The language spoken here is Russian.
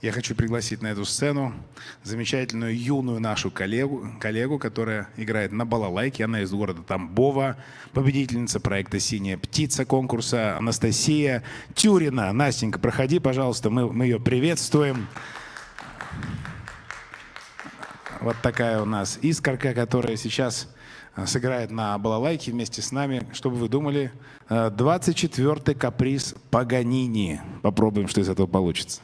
Я хочу пригласить на эту сцену замечательную юную нашу коллегу, коллегу, которая играет на балалайке. Она из города Тамбова, победительница проекта «Синяя птица» конкурса Анастасия Тюрина. Настенька, проходи, пожалуйста, мы, мы ее приветствуем. Вот такая у нас искорка, которая сейчас а, сыграет на балалайке вместе с нами. Что бы вы думали? 24-й а, каприз Паганини. Попробуем, что из этого получится.